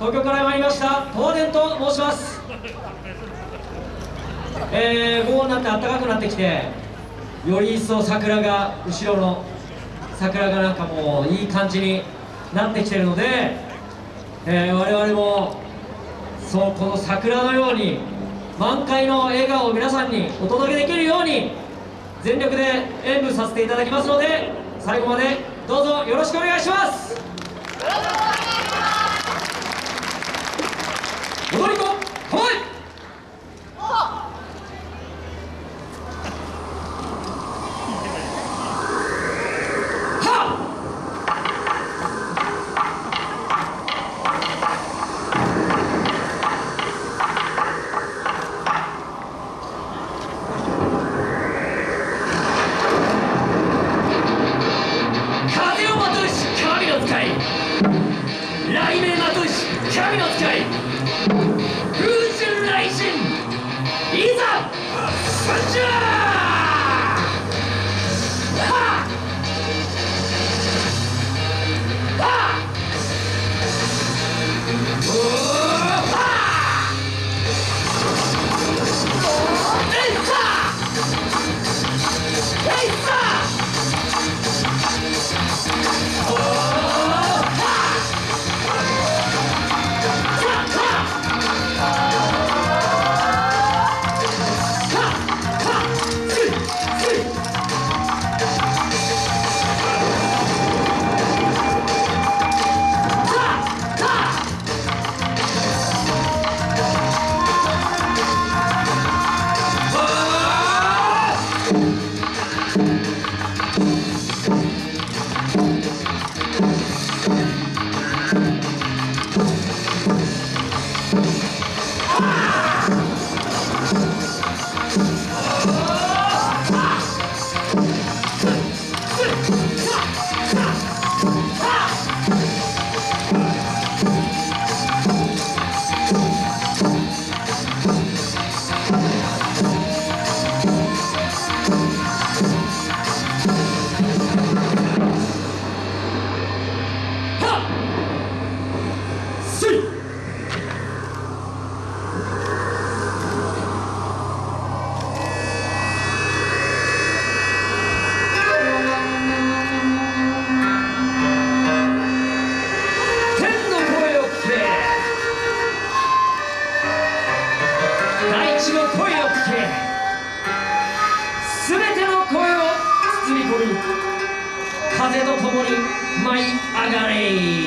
東京から参りました東電と申します。えー、午後になって暖かくなってきてより一層桜が後ろの桜がなんかもういい感じになってきてるので、えー、我々もそうこの桜のように満開の笑顔を皆さんにお届けできるように全力で演舞させていただきますので最後までどうぞよろしくお願いします。雷鳴まとうし神の使い風神雷神いざ参上大地の声を聞け。すべての声を包み込み風と共に舞い上がれ。